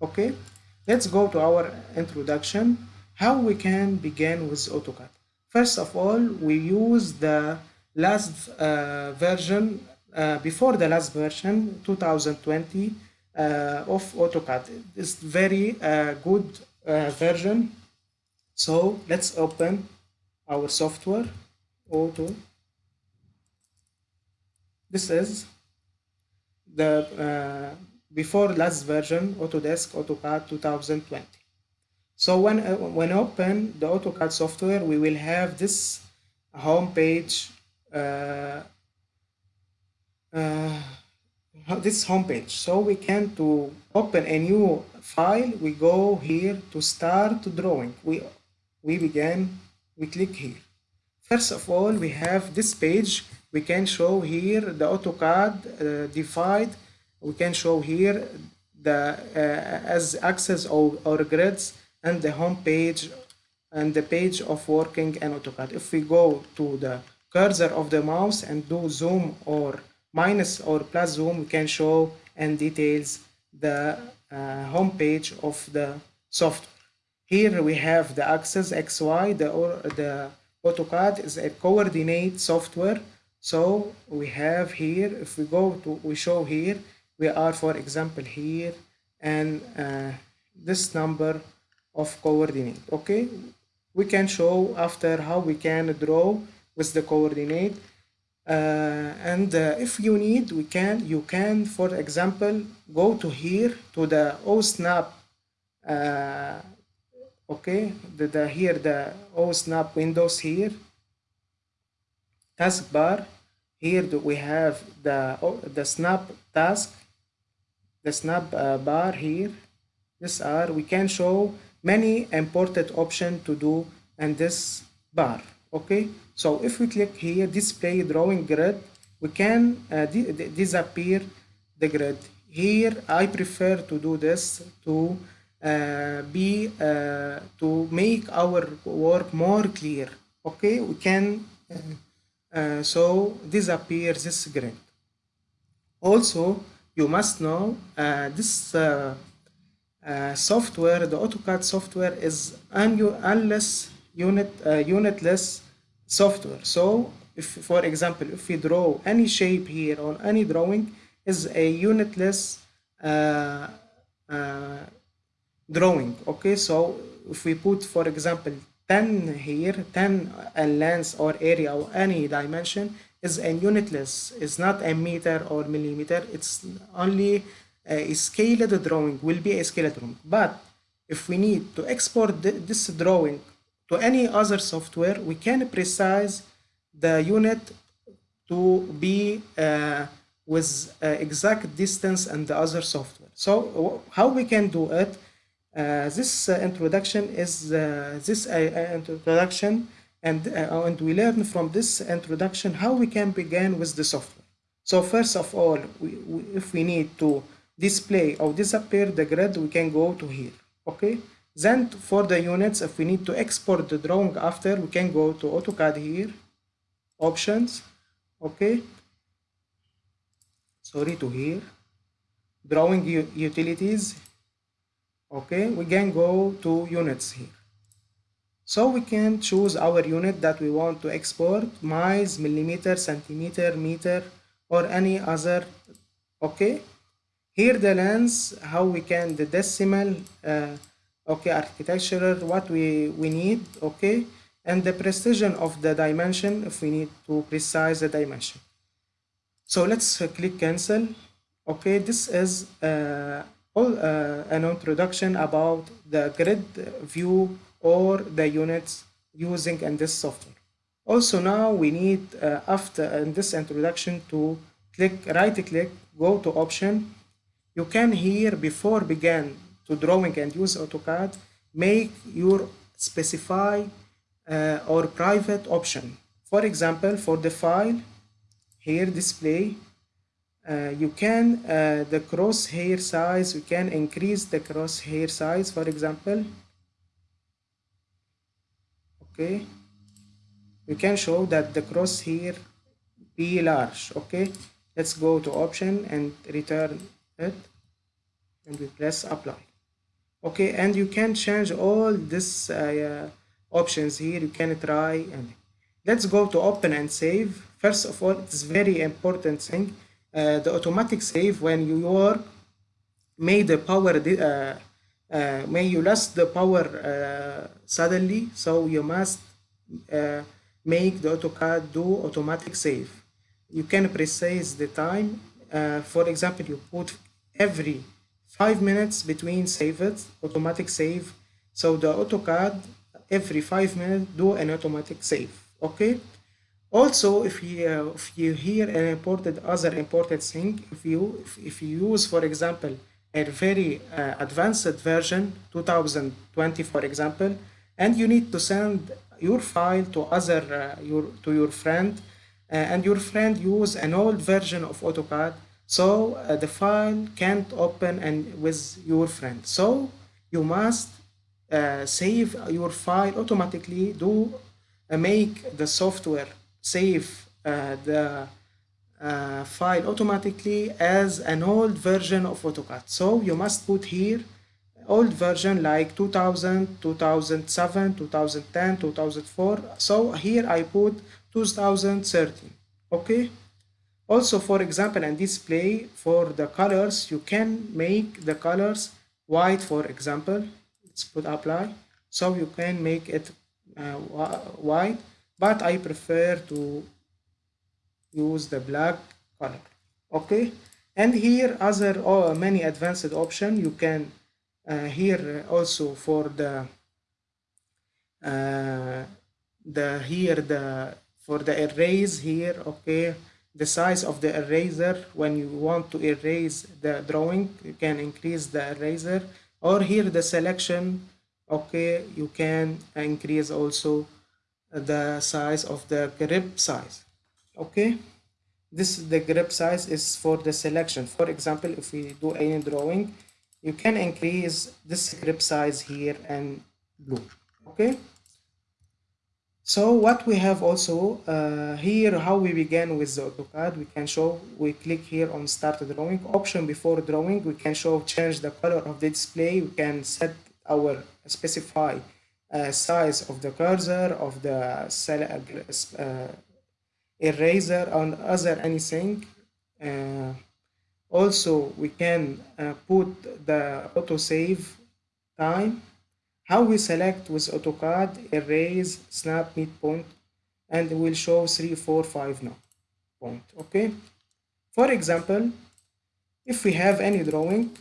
okay? Let's go to our introduction. How we can begin with AutoCAD. First of all we use the last uh, version uh, before the last version 2020 uh, of AutoCAD. It's very uh, good uh, version. So let's open our software. Auto. This is the uh, before last version Autodesk AutoCAD 2020 so when uh, when open the AutoCAD software we will have this home page uh, uh, this home page so we can to open a new file we go here to start drawing. We we begin we click here. First of all we have this page. We can show here the AutoCAD uh, divide we can show here the uh, as axes or, or grids and the home page and the page of working in AutoCAD. If we go to the cursor of the mouse and do zoom or minus or plus zoom we can show and details the uh, home page of the software. Here we have the axis XY the or the AutoCAD is a coordinate software. So we have here if we go to we show here we are for example here and uh, this number of coordinate okay? We can show after how we can draw with the coordinate uh, and uh, if you need we can you can for example go to here to the OSNAP uh, okay? The, the here the OSNAP windows here. Taskbar here we have the oh, the snap task the snap uh, bar here. This are we can show many important option to do in this bar okay? So if we click here display drawing grid we can uh, di disappear the grid. Here I prefer to do this to uh, be uh, to make our work more clear okay? We can uh, so disappear this grid. Also you must know uh, this uh, uh, software the AutoCAD software is un unless unit unitless software. So if for example if we draw any shape here on any drawing is a unitless drawing okay? So if we put for example 10 here 10 and length or area or any dimension is a unitless it's not a meter or millimeter. It's only a scaled drawing will be a scaled drawing but if we need to export this drawing to any other software we can precise the unit to be uh, with uh, exact distance and the other software. So how we can do it? Uh, this uh, introduction is uh, this introduction and, uh, and we learn from this introduction how we can begin with the software. So first of all, we, we, if we need to display or disappear the grid, we can go to here, okay? Then for the units, if we need to export the drawing after, we can go to AutoCAD here, options, okay? Sorry to here, drawing utilities, okay we can go to units here so we can choose our unit that we want to export miles millimeter centimeter meter or any other okay? Here the lens how we can the decimal uh, okay architecture, what we we need okay? And the precision of the dimension if we need to precise the dimension. So let's uh, click cancel okay? This is uh, uh, an introduction about the grid view or the units using in this software. Also now we need uh, after in this introduction to click right click go to option. You can here before begin to drawing and use AutoCAD make your specify uh, or private option. For example for the file here display uh, you can uh, the crosshair size we can increase the crosshair size for example okay? We can show that the cross here be large okay? Let's go to option and return it and we press apply. Okay and you can change all this uh, options here. You can try and let's go to open and save. First of all it's very important thing uh, the automatic save when you work may the power uh, uh, may you lost the power uh, suddenly so you must uh, make the AutoCAD do automatic save. You can precise the time uh, for example you put every five minutes between saves automatic save. So the AutoCAD every five minutes do an automatic save okay? Also if you uh, if you hear an important other important thing if you if, if you use for example a very uh, advanced version 2020 for example and you need to send your file to other uh, your to your friend uh, and your friend use an old version of AutoCAD so uh, the file can't open and with your friend. So you must uh, save your file automatically do uh, make the software save uh, the uh, file automatically as an old version of AutoCAD. So you must put here old version like 2000 2007 2010 2004 so here I put 2013 okay? Also for example and display for the colors you can make the colors white for example. Let's put apply. So you can make it uh, white but I prefer to use the black color okay? And here other oh, many advanced option. You can uh, here also for the uh, the here the for the erase here okay? The size of the eraser. When you want to erase the drawing you can increase the eraser. Or here the selection okay? You can increase also the size of the grip size okay. This the grip size is for the selection. For example if we do any drawing you can increase this grip size here and blue. Okay. So what we have also uh, here how we began with the AutoCAD we can show we click here on start drawing option. Before drawing we can show change the color of the display. We can set our specify uh, size of the cursor of the uh, eraser and other anything uh, also we can uh, put the autosave time. How we select with AutoCAD erase snap midpoint and we'll show 3 4 5 now. Point okay? For example if we have any drawing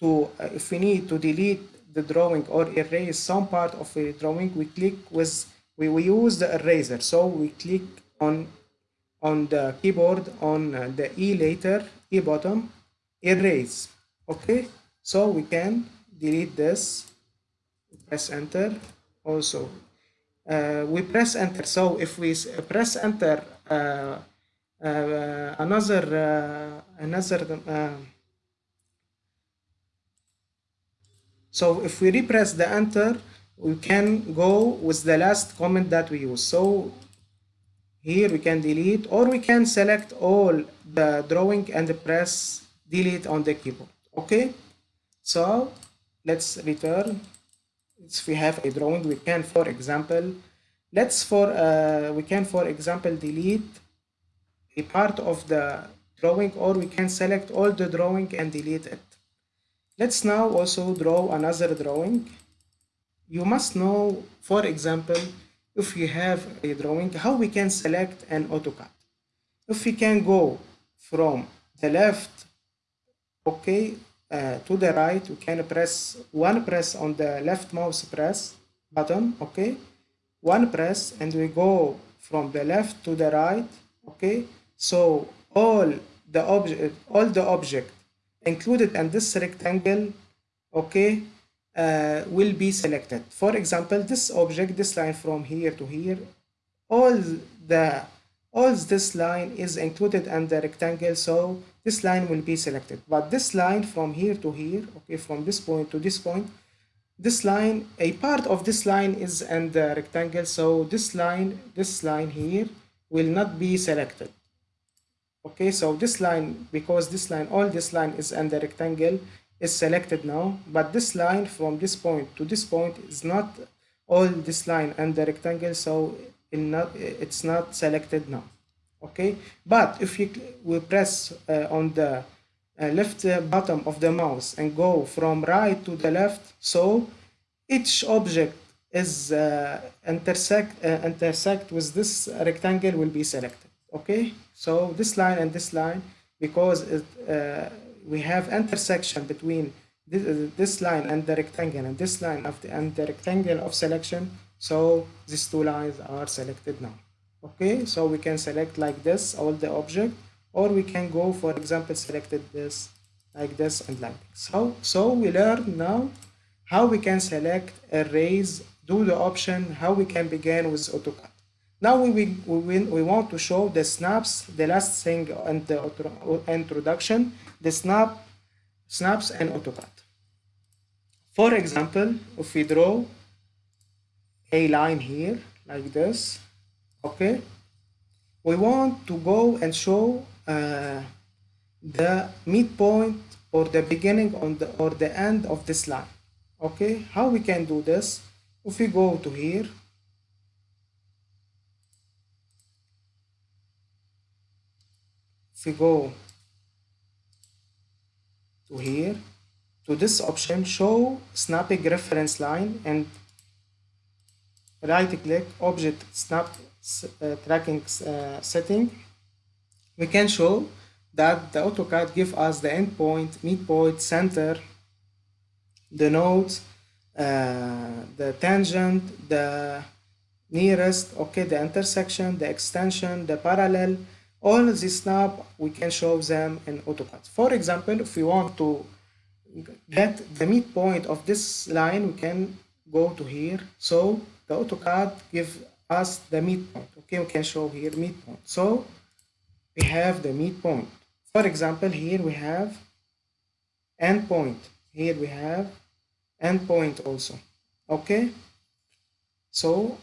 to uh, if we need to delete the drawing or erase some part of a drawing we click with we, we use the eraser. So we click on on the keyboard on uh, the E letter, E bottom, erase. Okay, so we can delete this, press enter. Also, uh, we press enter. So if we press enter, uh, uh another uh, another. Uh, so if we repress the enter, we can go with the last comment that we use. So here we can delete or we can select all the drawing and press delete on the keyboard. Okay? So let's return. If we have a drawing we can for example let's for uh, we can for example delete a part of the drawing or we can select all the drawing and delete it. Let's now also draw another drawing. You must know for example if you have a drawing, how we can select an AutoCAD. If we can go from the left, okay, uh, to the right, we can press one press on the left mouse press button, okay, one press, and we go from the left to the right, okay. So all the object, all the object included in this rectangle, okay, uh, will be selected. For example, this object, this line from here to here, all the all this line is included in the rectangle, so this line will be selected. But this line from here to here, okay, from this point to this point, this line, a part of this line is in the rectangle, so this line, this line here will not be selected. Okay, so this line, because this line, all this line is in the rectangle, is selected now, but this line from this point to this point is not all this line and the rectangle, so not, it's not selected now. Okay, but if you we press uh, on the uh, left uh, bottom of the mouse and go from right to the left, so each object is uh, intersect uh, intersect with this rectangle will be selected. Okay, so this line and this line because it, uh, we have intersection between this, this line and the rectangle and this line of the, and the rectangle of selection. So these two lines are selected now. Okay? So we can select like this all the object or we can go for example selected this like this and like this. So so we learn now how we can select erase do the option how we can begin with AutoCAD now we, we, we, we want to show the snaps, the last thing in the introduction, the snap, snaps and AutoCAD. For example, if we draw a line here like this, okay, we want to go and show uh, the midpoint or the beginning on the or the end of this line. Okay, how we can do this? If we go to here if we go to here to this option show snapping reference line and right click object snap uh, tracking uh, setting. We can show that the AutoCAD give us the endpoint, midpoint, center, the nodes, uh, the tangent, the nearest, okay, the intersection, the extension, the parallel, all these snap, we can show them in AutoCAD. For example, if we want to get the midpoint of this line, we can go to here. So the AutoCAD give us the midpoint. Okay, we can show here midpoint. So we have the midpoint. For example, here we have endpoint. Here we have endpoint also. Okay, so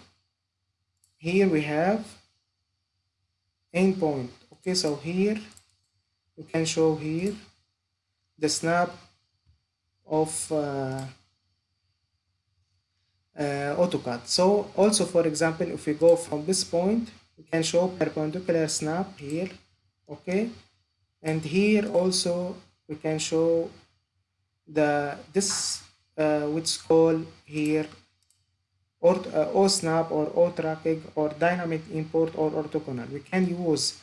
here we have endpoint okay so here we can show here the snap of uh, uh, AutoCAD. So also for example if we go from this point we can show perpendicular snap here okay? And here also we can show the this uh, which call here or uh, OSNAP or O-tracking or dynamic import or orthogonal. We can use,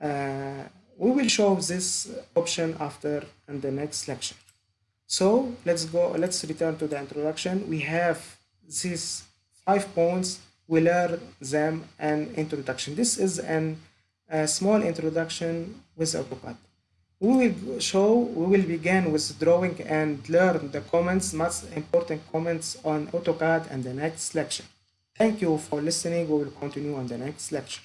uh, we will show this option after in the next lecture. So let's go, let's return to the introduction. We have these five points, we learn them an introduction. This is an, a small introduction with AutoCAD. We will show, we will begin with drawing and learn the comments, most important comments on AutoCAD and the next lecture. Thank you for listening. We will continue on the next lecture.